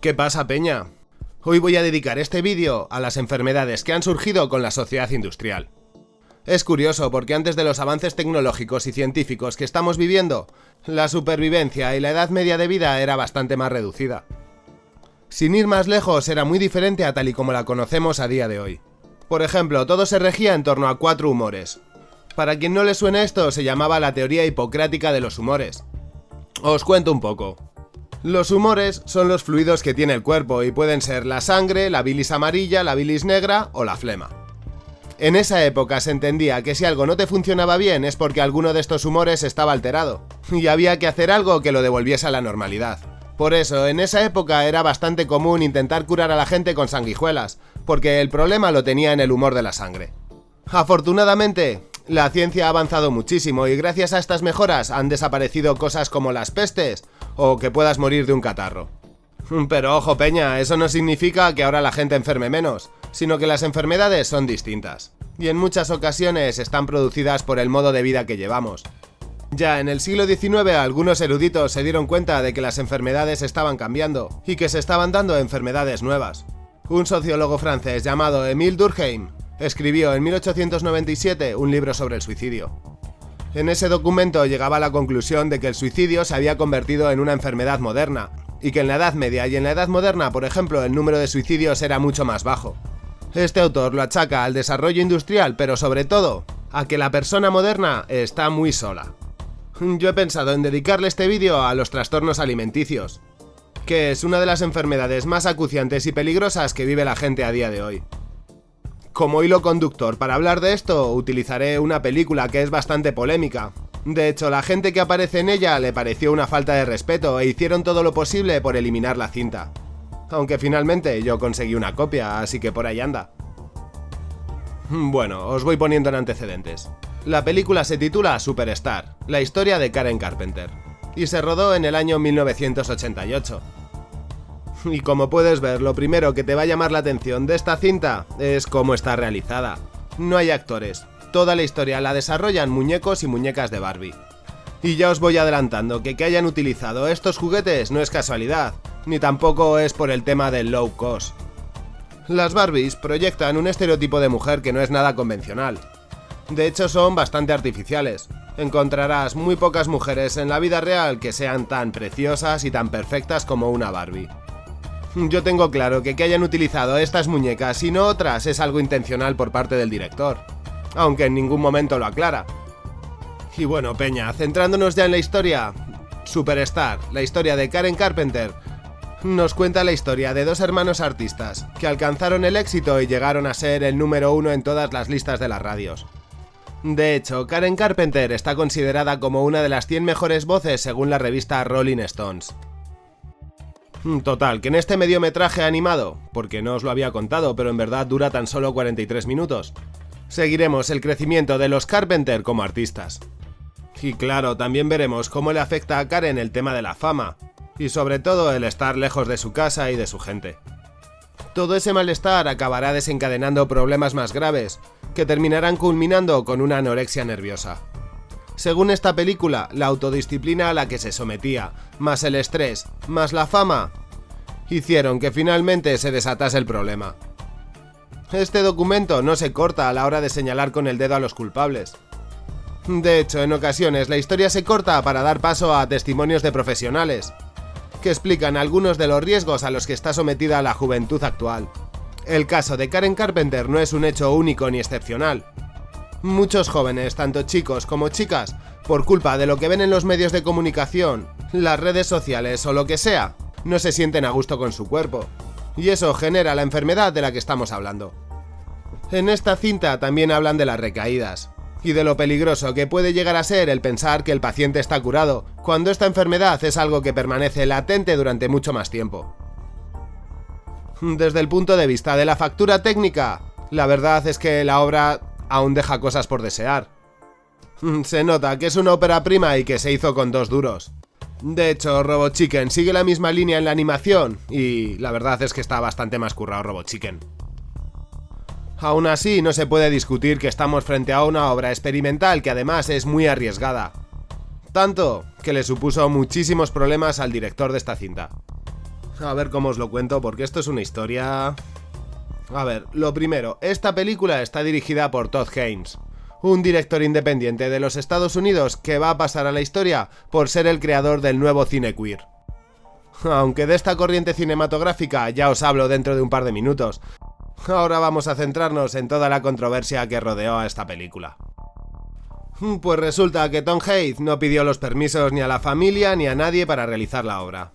¿Qué pasa, Peña? Hoy voy a dedicar este vídeo a las enfermedades que han surgido con la sociedad industrial. Es curioso porque antes de los avances tecnológicos y científicos que estamos viviendo, la supervivencia y la edad media de vida era bastante más reducida. Sin ir más lejos, era muy diferente a tal y como la conocemos a día de hoy. Por ejemplo, todo se regía en torno a cuatro humores. Para quien no le suene esto, se llamaba la teoría hipocrática de los humores. Os cuento un poco. Los humores son los fluidos que tiene el cuerpo y pueden ser la sangre, la bilis amarilla, la bilis negra o la flema. En esa época se entendía que si algo no te funcionaba bien es porque alguno de estos humores estaba alterado, y había que hacer algo que lo devolviese a la normalidad. Por eso, en esa época era bastante común intentar curar a la gente con sanguijuelas, porque el problema lo tenía en el humor de la sangre. Afortunadamente, la ciencia ha avanzado muchísimo y gracias a estas mejoras han desaparecido cosas como las pestes o que puedas morir de un catarro. Pero ojo peña, eso no significa que ahora la gente enferme menos, sino que las enfermedades son distintas. Y en muchas ocasiones están producidas por el modo de vida que llevamos. Ya en el siglo XIX algunos eruditos se dieron cuenta de que las enfermedades estaban cambiando y que se estaban dando enfermedades nuevas. Un sociólogo francés llamado Émile Durkheim escribió en 1897 un libro sobre el suicidio. En ese documento llegaba a la conclusión de que el suicidio se había convertido en una enfermedad moderna, y que en la Edad Media y en la Edad Moderna, por ejemplo, el número de suicidios era mucho más bajo. Este autor lo achaca al desarrollo industrial, pero sobre todo, a que la persona moderna está muy sola. Yo he pensado en dedicarle este vídeo a los trastornos alimenticios, que es una de las enfermedades más acuciantes y peligrosas que vive la gente a día de hoy. Como hilo conductor para hablar de esto, utilizaré una película que es bastante polémica. De hecho, la gente que aparece en ella le pareció una falta de respeto e hicieron todo lo posible por eliminar la cinta. Aunque finalmente yo conseguí una copia, así que por ahí anda. Bueno, os voy poniendo en antecedentes. La película se titula Superstar, la historia de Karen Carpenter, y se rodó en el año 1988. Y como puedes ver, lo primero que te va a llamar la atención de esta cinta es cómo está realizada. No hay actores, toda la historia la desarrollan muñecos y muñecas de Barbie. Y ya os voy adelantando que que hayan utilizado estos juguetes no es casualidad, ni tampoco es por el tema del low cost. Las Barbies proyectan un estereotipo de mujer que no es nada convencional. De hecho son bastante artificiales. Encontrarás muy pocas mujeres en la vida real que sean tan preciosas y tan perfectas como una Barbie. Yo tengo claro que que hayan utilizado estas muñecas y no otras es algo intencional por parte del director, aunque en ningún momento lo aclara. Y bueno, Peña, centrándonos ya en la historia, Superstar, la historia de Karen Carpenter, nos cuenta la historia de dos hermanos artistas que alcanzaron el éxito y llegaron a ser el número uno en todas las listas de las radios. De hecho, Karen Carpenter está considerada como una de las 100 mejores voces según la revista Rolling Stones. Mm, total, que en este mediometraje animado, porque no os lo había contado, pero en verdad dura tan solo 43 minutos, seguiremos el crecimiento de los Carpenter como artistas. Y claro, también veremos cómo le afecta a Karen el tema de la fama, y sobre todo el estar lejos de su casa y de su gente. Todo ese malestar acabará desencadenando problemas más graves, que terminarán culminando con una anorexia nerviosa. Según esta película, la autodisciplina a la que se sometía, más el estrés, más la fama, hicieron que finalmente se desatase el problema. Este documento no se corta a la hora de señalar con el dedo a los culpables. De hecho, en ocasiones la historia se corta para dar paso a testimonios de profesionales, que explican algunos de los riesgos a los que está sometida la juventud actual. El caso de Karen Carpenter no es un hecho único ni excepcional, Muchos jóvenes, tanto chicos como chicas, por culpa de lo que ven en los medios de comunicación, las redes sociales o lo que sea, no se sienten a gusto con su cuerpo. Y eso genera la enfermedad de la que estamos hablando. En esta cinta también hablan de las recaídas, y de lo peligroso que puede llegar a ser el pensar que el paciente está curado, cuando esta enfermedad es algo que permanece latente durante mucho más tiempo. Desde el punto de vista de la factura técnica, la verdad es que la obra aún deja cosas por desear. Se nota que es una ópera prima y que se hizo con dos duros. De hecho, Robot Chicken sigue la misma línea en la animación y la verdad es que está bastante más currado Robot Chicken. Aún así, no se puede discutir que estamos frente a una obra experimental que además es muy arriesgada. Tanto que le supuso muchísimos problemas al director de esta cinta. A ver cómo os lo cuento, porque esto es una historia... A ver, lo primero, esta película está dirigida por Todd Haynes, un director independiente de los Estados Unidos que va a pasar a la historia por ser el creador del nuevo cine queer. Aunque de esta corriente cinematográfica ya os hablo dentro de un par de minutos, ahora vamos a centrarnos en toda la controversia que rodeó a esta película. Pues resulta que Tom Hayes no pidió los permisos ni a la familia ni a nadie para realizar la obra.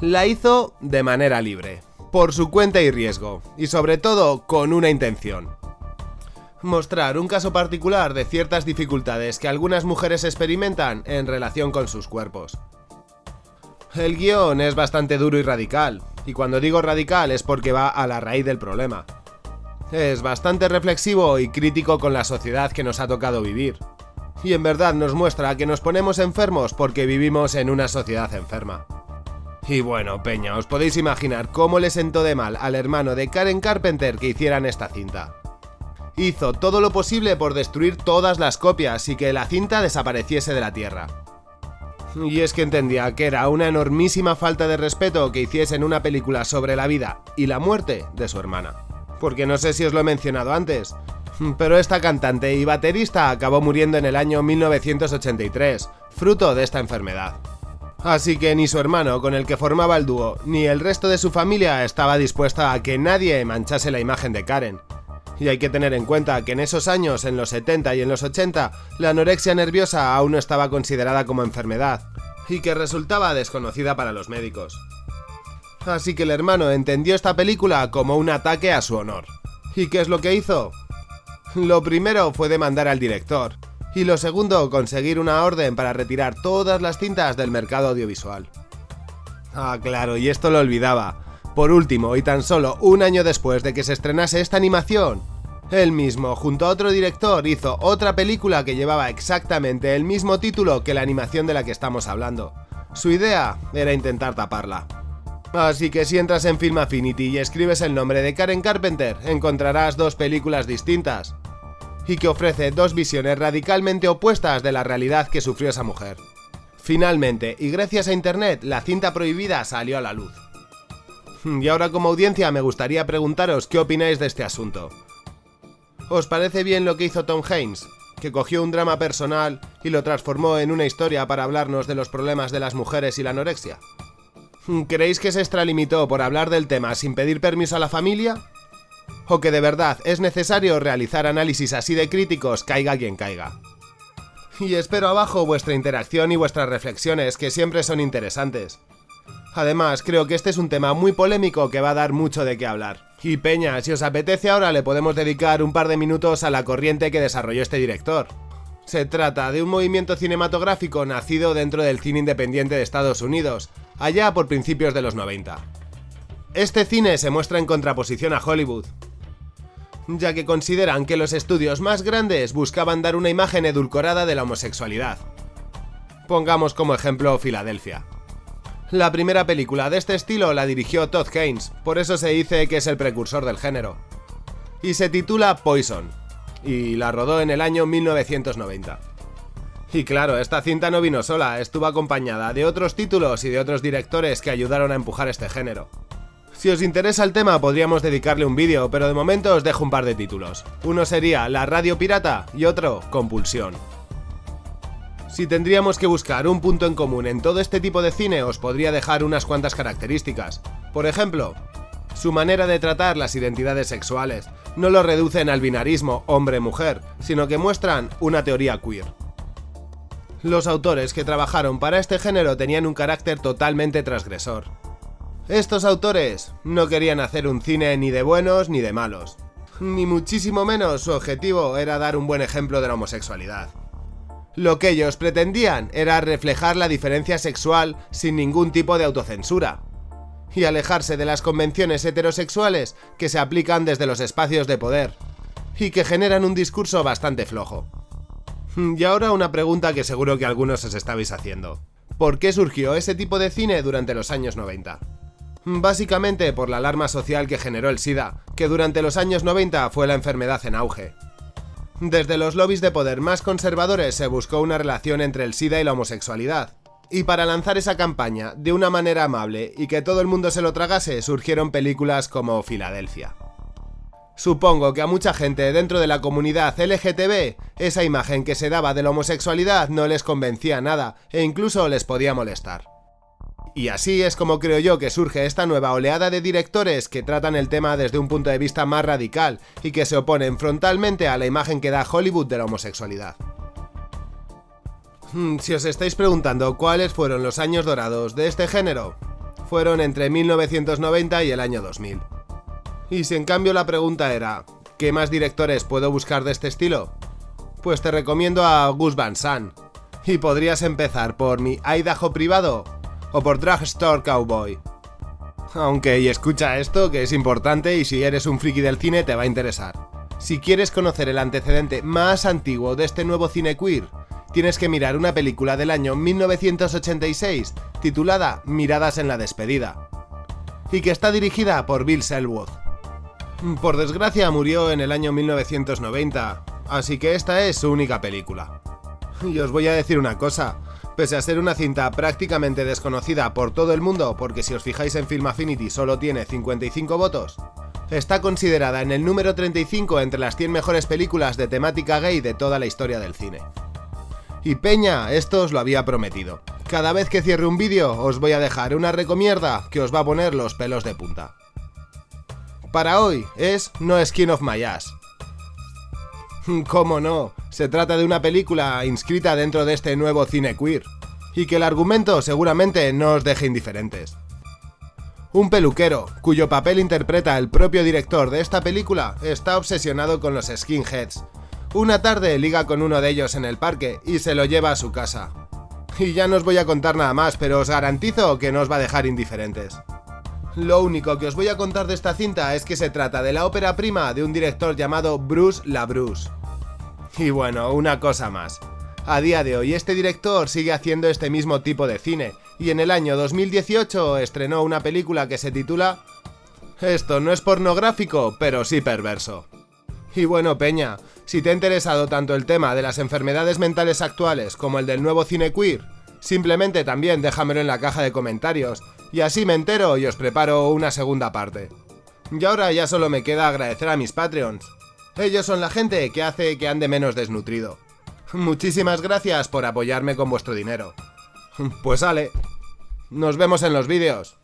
La hizo de manera libre, por su cuenta y riesgo, y sobre todo con una intención, mostrar un caso particular de ciertas dificultades que algunas mujeres experimentan en relación con sus cuerpos. El guion es bastante duro y radical, y cuando digo radical es porque va a la raíz del problema. Es bastante reflexivo y crítico con la sociedad que nos ha tocado vivir. Y en verdad nos muestra que nos ponemos enfermos porque vivimos en una sociedad enferma. Y bueno, Peña, os podéis imaginar cómo le sentó de mal al hermano de Karen Carpenter que hicieran esta cinta hizo todo lo posible por destruir todas las copias y que la cinta desapareciese de la Tierra. Y es que entendía que era una enormísima falta de respeto que hiciesen una película sobre la vida y la muerte de su hermana. Porque no sé si os lo he mencionado antes, pero esta cantante y baterista acabó muriendo en el año 1983, fruto de esta enfermedad. Así que ni su hermano con el que formaba el dúo, ni el resto de su familia estaba dispuesta a que nadie manchase la imagen de Karen, y hay que tener en cuenta que en esos años, en los 70 y en los 80, la anorexia nerviosa aún no estaba considerada como enfermedad, y que resultaba desconocida para los médicos. Así que el hermano entendió esta película como un ataque a su honor. ¿Y qué es lo que hizo? Lo primero fue demandar al director, y lo segundo conseguir una orden para retirar todas las cintas del mercado audiovisual. Ah, claro, y esto lo olvidaba. Por último, y tan solo un año después de que se estrenase esta animación, él mismo, junto a otro director, hizo otra película que llevaba exactamente el mismo título que la animación de la que estamos hablando. Su idea era intentar taparla. Así que si entras en Film Affinity y escribes el nombre de Karen Carpenter, encontrarás dos películas distintas, y que ofrece dos visiones radicalmente opuestas de la realidad que sufrió esa mujer. Finalmente, y gracias a internet, la cinta prohibida salió a la luz. Y ahora como audiencia me gustaría preguntaros qué opináis de este asunto. ¿Os parece bien lo que hizo Tom Haynes? Que cogió un drama personal y lo transformó en una historia para hablarnos de los problemas de las mujeres y la anorexia. ¿Creéis que se extralimitó por hablar del tema sin pedir permiso a la familia? ¿O que de verdad es necesario realizar análisis así de críticos caiga quien caiga? Y espero abajo vuestra interacción y vuestras reflexiones que siempre son interesantes. Además, creo que este es un tema muy polémico que va a dar mucho de qué hablar. Y Peña, si os apetece ahora le podemos dedicar un par de minutos a la corriente que desarrolló este director. Se trata de un movimiento cinematográfico nacido dentro del cine independiente de Estados Unidos, allá por principios de los 90. Este cine se muestra en contraposición a Hollywood, ya que consideran que los estudios más grandes buscaban dar una imagen edulcorada de la homosexualidad. Pongamos como ejemplo Filadelfia. La primera película de este estilo la dirigió Todd Haynes, por eso se dice que es el precursor del género. Y se titula Poison, y la rodó en el año 1990. Y claro, esta cinta no vino sola, estuvo acompañada de otros títulos y de otros directores que ayudaron a empujar este género. Si os interesa el tema podríamos dedicarle un vídeo, pero de momento os dejo un par de títulos. Uno sería La Radio Pirata y otro Compulsión. Si tendríamos que buscar un punto en común en todo este tipo de cine, os podría dejar unas cuantas características. Por ejemplo, su manera de tratar las identidades sexuales. No lo reducen al binarismo hombre-mujer, sino que muestran una teoría queer. Los autores que trabajaron para este género tenían un carácter totalmente transgresor. Estos autores no querían hacer un cine ni de buenos ni de malos. Ni muchísimo menos su objetivo era dar un buen ejemplo de la homosexualidad. Lo que ellos pretendían era reflejar la diferencia sexual sin ningún tipo de autocensura, y alejarse de las convenciones heterosexuales que se aplican desde los espacios de poder, y que generan un discurso bastante flojo. Y ahora una pregunta que seguro que algunos os estabais haciendo. ¿Por qué surgió ese tipo de cine durante los años 90? Básicamente por la alarma social que generó el SIDA, que durante los años 90 fue la enfermedad en auge, desde los lobbies de poder más conservadores se buscó una relación entre el SIDA y la homosexualidad, Y para lanzar esa campaña de una manera amable y que todo el mundo se lo tragase, surgieron películas como Filadelfia. Supongo que a mucha gente dentro de la comunidad LGTB esa imagen que se daba de la homosexualidad no les convencía nada e incluso les podía molestar. Y así es como creo yo que surge esta nueva oleada de directores que tratan el tema desde un punto de vista más radical y que se oponen frontalmente a la imagen que da Hollywood de la homosexualidad. Hmm, si os estáis preguntando cuáles fueron los años dorados de este género, fueron entre 1990 y el año 2000. Y si en cambio la pregunta era, ¿qué más directores puedo buscar de este estilo? Pues te recomiendo a Gus Van Sant. Y podrías empezar por mi Idaho privado o por Drugstore Cowboy. Aunque, y escucha esto, que es importante y si eres un friki del cine te va a interesar. Si quieres conocer el antecedente más antiguo de este nuevo cine queer, tienes que mirar una película del año 1986 titulada Miradas en la despedida, y que está dirigida por Bill Selwood. Por desgracia murió en el año 1990, así que esta es su única película. Y os voy a decir una cosa, pese a ser una cinta prácticamente desconocida por todo el mundo, porque si os fijáis en Film Affinity solo tiene 55 votos, está considerada en el número 35 entre las 100 mejores películas de temática gay de toda la historia del cine. Y Peña, esto os lo había prometido. Cada vez que cierre un vídeo os voy a dejar una recomierda que os va a poner los pelos de punta. Para hoy es No Skin of My Ass. ¿Cómo no? Se trata de una película inscrita dentro de este nuevo cine queer, y que el argumento seguramente no os deje indiferentes. Un peluquero, cuyo papel interpreta el propio director de esta película, está obsesionado con los skinheads, una tarde liga con uno de ellos en el parque y se lo lleva a su casa. Y ya no os voy a contar nada más, pero os garantizo que no os va a dejar indiferentes. Lo único que os voy a contar de esta cinta es que se trata de la ópera prima de un director llamado Bruce LaBruce. Y bueno, una cosa más. A día de hoy este director sigue haciendo este mismo tipo de cine, y en el año 2018 estrenó una película que se titula... Esto no es pornográfico, pero sí perverso. Y bueno, Peña, si te ha interesado tanto el tema de las enfermedades mentales actuales como el del nuevo cine queer, simplemente también déjamelo en la caja de comentarios, y así me entero y os preparo una segunda parte. Y ahora ya solo me queda agradecer a mis Patreons. Ellos son la gente que hace que ande menos desnutrido. Muchísimas gracias por apoyarme con vuestro dinero. Pues sale. Nos vemos en los vídeos.